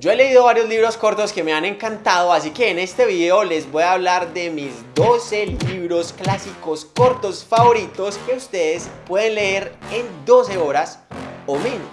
Yo he leído varios libros cortos que me han encantado, así que en este video les voy a hablar de mis 12 libros clásicos cortos favoritos que ustedes pueden leer en 12 horas o menos.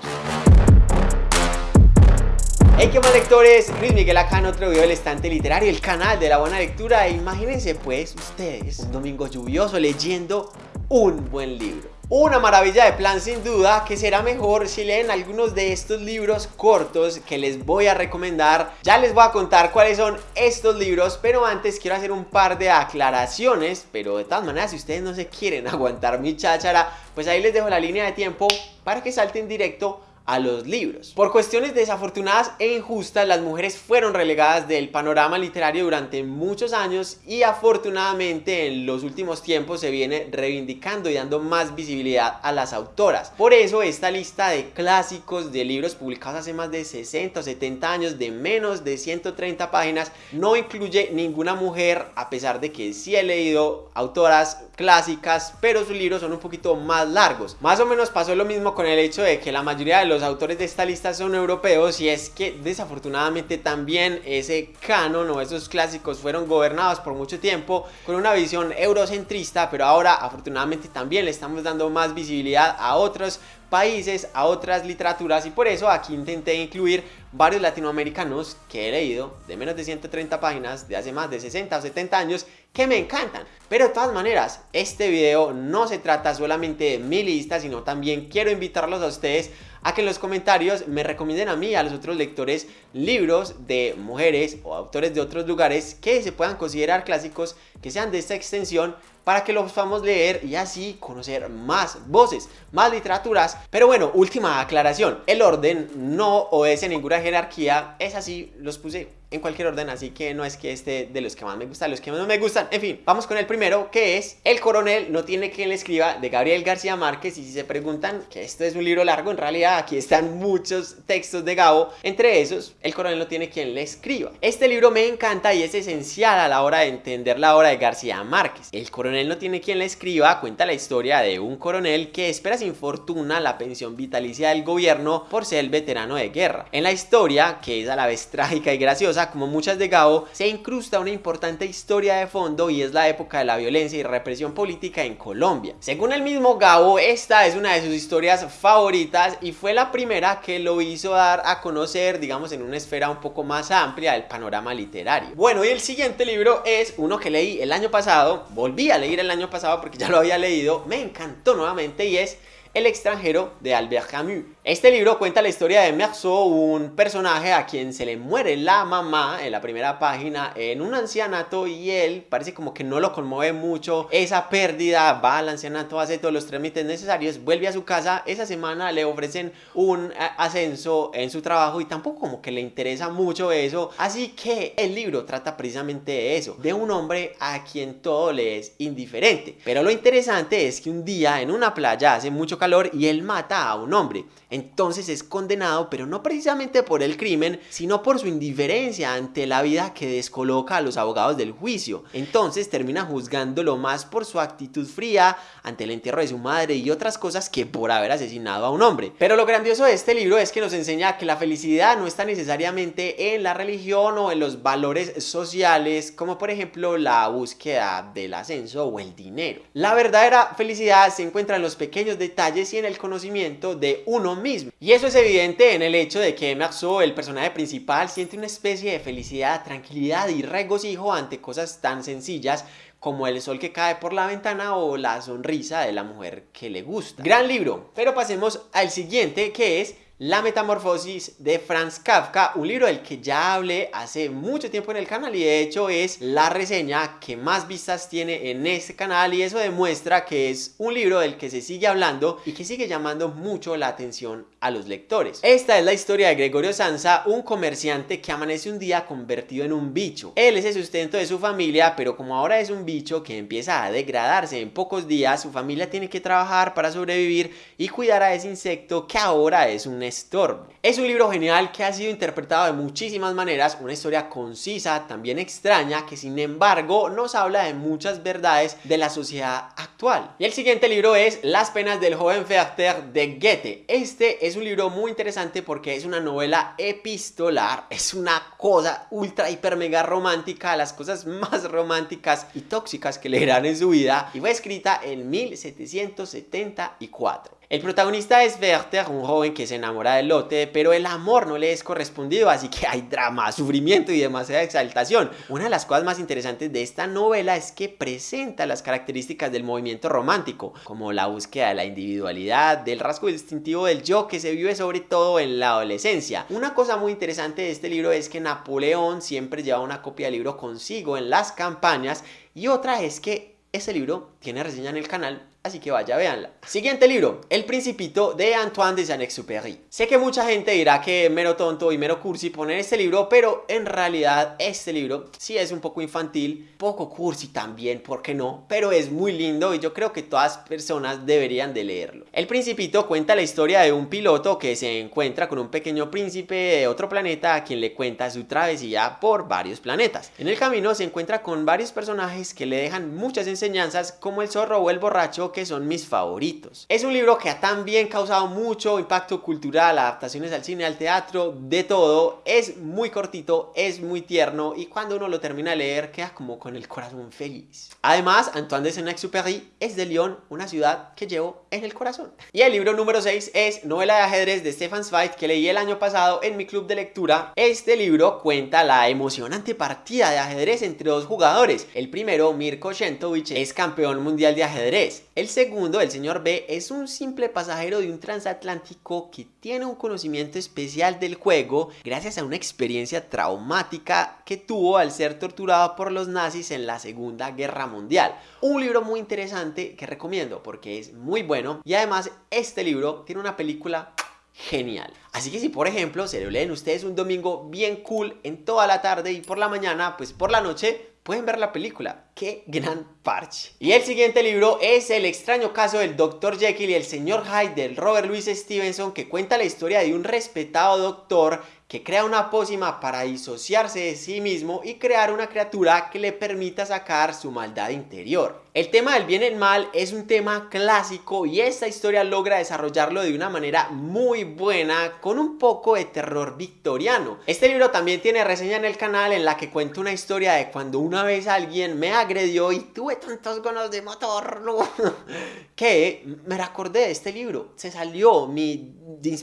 Hey, ¿qué más lectores? Luis Miguel acá en otro video del Estante Literario, el canal de la buena lectura. Imagínense pues ustedes un domingo lluvioso leyendo un buen libro. Una maravilla de plan sin duda que será mejor si leen algunos de estos libros cortos que les voy a recomendar. Ya les voy a contar cuáles son estos libros, pero antes quiero hacer un par de aclaraciones. Pero de todas maneras, si ustedes no se quieren aguantar mi cháchara, pues ahí les dejo la línea de tiempo para que salten directo a los libros. Por cuestiones desafortunadas e injustas, las mujeres fueron relegadas del panorama literario durante muchos años y afortunadamente en los últimos tiempos se viene reivindicando y dando más visibilidad a las autoras. Por eso esta lista de clásicos de libros publicados hace más de 60 o 70 años de menos de 130 páginas no incluye ninguna mujer a pesar de que sí he leído autoras clásicas pero sus libros son un poquito más largos. Más o menos pasó lo mismo con el hecho de que la mayoría de los los autores de esta lista son europeos y es que desafortunadamente también ese canon o esos clásicos fueron gobernados por mucho tiempo con una visión eurocentrista, pero ahora afortunadamente también le estamos dando más visibilidad a otros países, a otras literaturas y por eso aquí intenté incluir varios latinoamericanos que he leído de menos de 130 páginas de hace más de 60 o 70 años que me encantan. Pero de todas maneras, este video no se trata solamente de mi lista, sino también quiero invitarlos a ustedes a que en los comentarios me recomienden a mí y a los otros lectores libros de mujeres o autores de otros lugares que se puedan considerar clásicos, que sean de esta extensión para que los podamos leer y así conocer más voces, más literaturas. Pero bueno, última aclaración, el orden no obedece ninguna jerarquía, es así, los puse en cualquier orden, así que no es que este de los que más me gustan, los que menos me gustan, en fin, vamos con el primero que es El coronel no tiene quien le escriba de Gabriel García Márquez y si se preguntan que esto es un libro largo, en realidad aquí están muchos textos de Gabo, entre esos El coronel no tiene quien le escriba. Este libro me encanta y es esencial a la hora de entender la obra de García Márquez. El coronel no tiene quien le escriba cuenta la historia de un coronel que espera sin fortuna la pensión vitalicia del gobierno por ser el veterano de guerra. En la historia, que es a la vez trágica y graciosa, como muchas de Gabo, se incrusta una importante historia de fondo y es la época de la violencia y represión política en Colombia. Según el mismo Gabo, esta es una de sus historias favoritas y fue la primera que lo hizo dar a conocer, digamos, en una esfera un poco más amplia del panorama literario. Bueno, y el siguiente libro es uno que leí el año pasado, volví a leer el año pasado porque ya lo había leído, me encantó nuevamente y es El extranjero de Albert Camus. Este libro cuenta la historia de Meursault, un personaje a quien se le muere la mamá en la primera página en un ancianato y él parece como que no lo conmueve mucho esa pérdida, va al ancianato, hace todos los trámites necesarios, vuelve a su casa, esa semana le ofrecen un eh, ascenso en su trabajo y tampoco como que le interesa mucho eso, así que el libro trata precisamente de eso, de un hombre a quien todo le es indiferente. Pero lo interesante es que un día en una playa hace mucho calor y él mata a un hombre entonces es condenado, pero no precisamente por el crimen, sino por su indiferencia ante la vida que descoloca a los abogados del juicio. Entonces termina juzgándolo más por su actitud fría ante el entierro de su madre y otras cosas que por haber asesinado a un hombre. Pero lo grandioso de este libro es que nos enseña que la felicidad no está necesariamente en la religión o en los valores sociales, como por ejemplo la búsqueda del ascenso o el dinero. La verdadera felicidad se encuentra en los pequeños detalles y en el conocimiento de uno mismo y eso es evidente en el hecho de que Marceau, el personaje principal, siente una especie de felicidad, tranquilidad y regocijo ante cosas tan sencillas como el sol que cae por la ventana o la sonrisa de la mujer que le gusta. Gran libro, pero pasemos al siguiente que es la Metamorfosis de Franz Kafka, un libro del que ya hablé hace mucho tiempo en el canal y de hecho es la reseña que más vistas tiene en este canal y eso demuestra que es un libro del que se sigue hablando y que sigue llamando mucho la atención a los lectores. Esta es la historia de Gregorio Sansa, un comerciante que amanece un día convertido en un bicho. Él es el sustento de su familia, pero como ahora es un bicho que empieza a degradarse en pocos días, su familia tiene que trabajar para sobrevivir y cuidar a ese insecto que ahora es un estorbo. Es un libro genial que ha sido interpretado de muchísimas maneras, una historia concisa, también extraña, que sin embargo nos habla de muchas verdades de la sociedad actual. Y el siguiente libro es Las penas del joven Werther de Goethe. Este es un libro muy interesante porque es una novela epistolar, es una cosa ultra hiper mega romántica, las cosas más románticas y tóxicas que leerán en su vida y fue escrita en 1774. El protagonista es Werther, un joven que se enamora de Lotte, pero el amor no le es correspondido, así que hay drama, sufrimiento y demasiada exaltación. Una de las cosas más interesantes de esta novela es que presenta las características del movimiento romántico, como la búsqueda de la individualidad, del rasgo distintivo del yo que se vive sobre todo en la adolescencia. Una cosa muy interesante de este libro es que Napoleón siempre lleva una copia del libro consigo en las campañas y otra es que ese libro tiene reseña en el canal así que vaya, véanla. Siguiente libro, El Principito de Antoine de Saint-Exupéry. Sé que mucha gente dirá que mero tonto y mero cursi poner este libro, pero en realidad este libro sí es un poco infantil, poco cursi también, ¿por qué no? Pero es muy lindo y yo creo que todas personas deberían de leerlo. El Principito cuenta la historia de un piloto que se encuentra con un pequeño príncipe de otro planeta a quien le cuenta su travesía por varios planetas. En el camino se encuentra con varios personajes que le dejan muchas enseñanzas como el zorro o el borracho que son mis favoritos. Es un libro que ha también causado mucho impacto cultural, adaptaciones al cine, al teatro, de todo. Es muy cortito, es muy tierno y cuando uno lo termina de leer queda como con el corazón feliz. Además, Antoine de Saint-Exupéry es de Lyon, una ciudad que llevo en el corazón. Y el libro número 6 es Novela de ajedrez de Stefan Zweig que leí el año pasado en mi club de lectura. Este libro cuenta la emocionante partida de ajedrez entre dos jugadores. El primero, Mirko Shentovich, es campeón mundial de ajedrez. El segundo, el señor B, es un simple pasajero de un transatlántico que tiene un conocimiento especial del juego gracias a una experiencia traumática que tuvo al ser torturado por los nazis en la Segunda Guerra Mundial. Un libro muy interesante que recomiendo porque es muy bueno y además este libro tiene una película genial. Así que si por ejemplo se lo leen ustedes un domingo bien cool en toda la tarde y por la mañana, pues por la noche pueden ver la película. ¡Qué gran parche! Y el siguiente libro es El extraño caso del Dr. Jekyll y el Señor Hyde del Robert Louis Stevenson que cuenta la historia de un respetado doctor crea una pócima para disociarse de sí mismo y crear una criatura que le permita sacar su maldad interior. El tema del bien y el mal es un tema clásico y esta historia logra desarrollarlo de una manera muy buena con un poco de terror victoriano. Este libro también tiene reseña en el canal en la que cuento una historia de cuando una vez alguien me agredió y tuve tantos ganas de matarlo que me recordé de este libro. Se salió mi,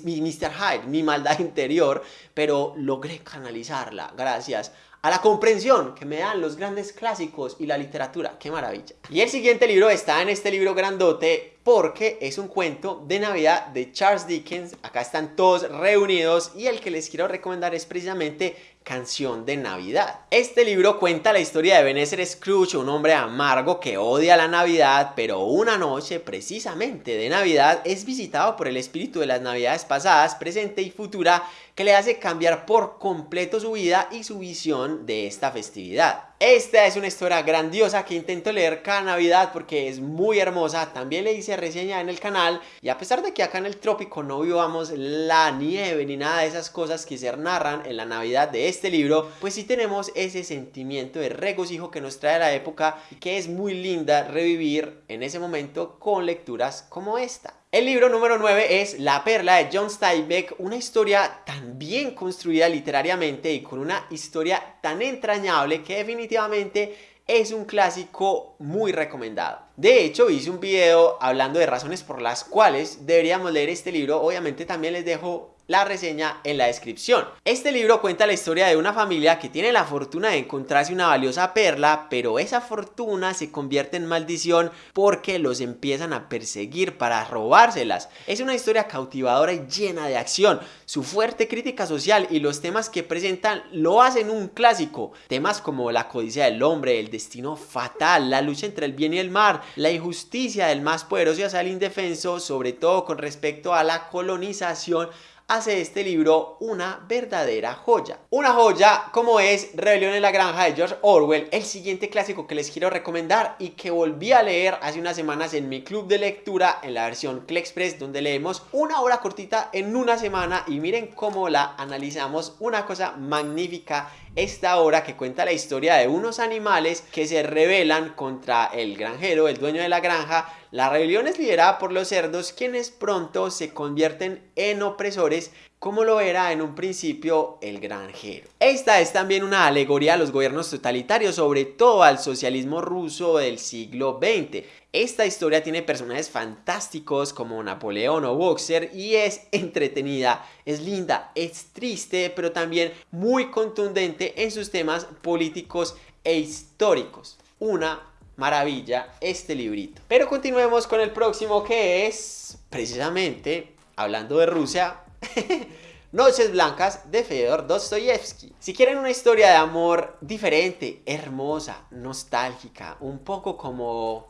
mi Mr. Hyde, mi maldad interior, pero logré canalizarla gracias a la comprensión que me dan los grandes clásicos y la literatura. ¡Qué maravilla! Y el siguiente libro está en este libro grandote porque es un cuento de Navidad de Charles Dickens. Acá están todos reunidos y el que les quiero recomendar es precisamente Canción de Navidad. Este libro cuenta la historia de Ebenezer Scrooge, un hombre amargo que odia la Navidad, pero una noche precisamente de Navidad es visitado por el espíritu de las Navidades pasadas, presente y futura que le hace cambiar por completo su vida y su visión de esta festividad. Esta es una historia grandiosa que intento leer cada Navidad porque es muy hermosa. También le hice reseña en el canal y a pesar de que acá en el trópico no vivamos la nieve ni nada de esas cosas que se narran en la Navidad de este libro, pues sí tenemos ese sentimiento de regocijo que nos trae la época y que es muy linda revivir en ese momento con lecturas como esta. El libro número 9 es La Perla de John Steinbeck, una historia tan bien construida literariamente y con una historia tan entrañable que definitivamente es un clásico muy recomendado. De hecho, hice un video hablando de razones por las cuales deberíamos leer este libro. Obviamente también les dejo la reseña en la descripción. Este libro cuenta la historia de una familia que tiene la fortuna de encontrarse una valiosa perla, pero esa fortuna se convierte en maldición porque los empiezan a perseguir para robárselas. Es una historia cautivadora y llena de acción. Su fuerte crítica social y los temas que presentan lo hacen un clásico. Temas como la codicia del hombre, el destino fatal, la lucha entre el bien y el mal, la injusticia del más poderoso hacia el indefenso, sobre todo con respecto a la colonización hace este libro una verdadera joya. Una joya como es Rebelión en la Granja de George Orwell, el siguiente clásico que les quiero recomendar y que volví a leer hace unas semanas en mi club de lectura en la versión Klexpress donde leemos una hora cortita en una semana y miren cómo la analizamos, una cosa magnífica esta obra que cuenta la historia de unos animales que se rebelan contra el granjero, el dueño de la granja. La rebelión es liderada por los cerdos quienes pronto se convierten en opresores como lo era en un principio el granjero. Esta es también una alegoría a los gobiernos totalitarios, sobre todo al socialismo ruso del siglo XX. Esta historia tiene personajes fantásticos como Napoleón o Boxer y es entretenida, es linda, es triste, pero también muy contundente en sus temas políticos e históricos. Una maravilla este librito. Pero continuemos con el próximo que es precisamente, hablando de Rusia, Noches Blancas de Fedor Dostoyevsky. Si quieren una historia de amor diferente, hermosa, nostálgica, un poco como...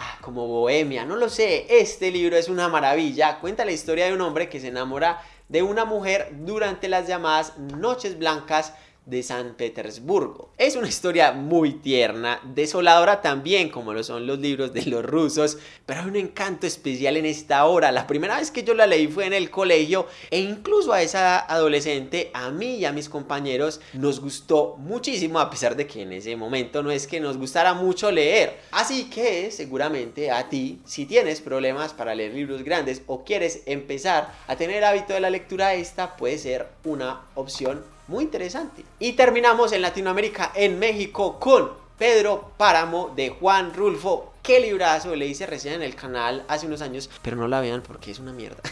Ah, como bohemia, no lo sé, este libro es una maravilla, cuenta la historia de un hombre que se enamora de una mujer durante las llamadas Noches Blancas de San Petersburgo. Es una historia muy tierna, desoladora también como lo son los libros de los rusos, pero hay un encanto especial en esta obra. La primera vez que yo la leí fue en el colegio e incluso a esa adolescente, a mí y a mis compañeros, nos gustó muchísimo a pesar de que en ese momento no es que nos gustara mucho leer. Así que seguramente a ti, si tienes problemas para leer libros grandes o quieres empezar a tener hábito de la lectura, esta puede ser una opción muy interesante. Y terminamos en Latinoamérica, en México, con Pedro Páramo de Juan Rulfo. Qué librazo, le hice recién en el canal hace unos años, pero no la vean porque es una mierda.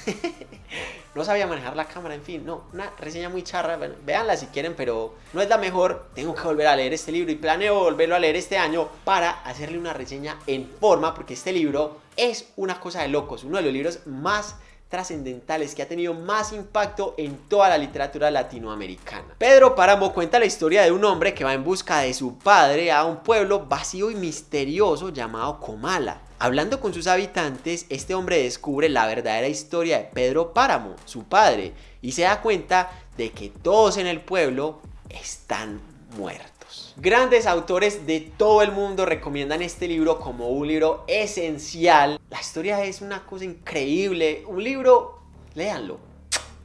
no sabía manejar la cámara, en fin, no, una reseña muy charra, bueno, véanla si quieren, pero no es la mejor. Tengo que volver a leer este libro y planeo volverlo a leer este año para hacerle una reseña en forma, porque este libro es una cosa de locos, uno de los libros más trascendentales que ha tenido más impacto en toda la literatura latinoamericana. Pedro Páramo cuenta la historia de un hombre que va en busca de su padre a un pueblo vacío y misterioso llamado Comala. Hablando con sus habitantes, este hombre descubre la verdadera historia de Pedro Páramo, su padre, y se da cuenta de que todos en el pueblo están muertos. Grandes autores de todo el mundo recomiendan este libro como un libro esencial. La historia es una cosa increíble. Un libro, léanlo.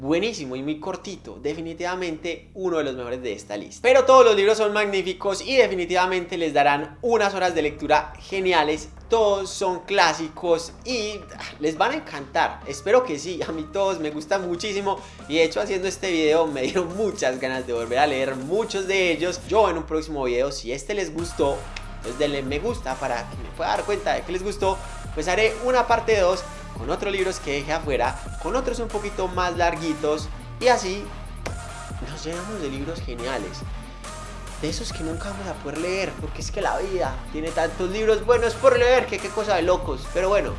Buenísimo y muy cortito, definitivamente uno de los mejores de esta lista. Pero todos los libros son magníficos y definitivamente les darán unas horas de lectura geniales todos son clásicos y les van a encantar. Espero que sí, a mí todos me gustan muchísimo y de hecho haciendo este video me dieron muchas ganas de volver a leer muchos de ellos. Yo en un próximo video, si este les gustó, pues denle me gusta para que me pueda dar cuenta de que les gustó, pues haré una parte 2 con otros libros que dejé afuera, con otros un poquito más larguitos y así nos llenamos de libros geniales de esos que nunca vamos a poder leer, porque es que la vida tiene tantos libros buenos por leer, que qué cosa de locos. Pero bueno,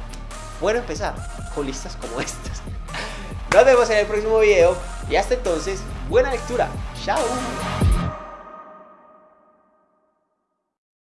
bueno empezar con listas como estas. Nos vemos en el próximo video y hasta entonces, buena lectura. Chao.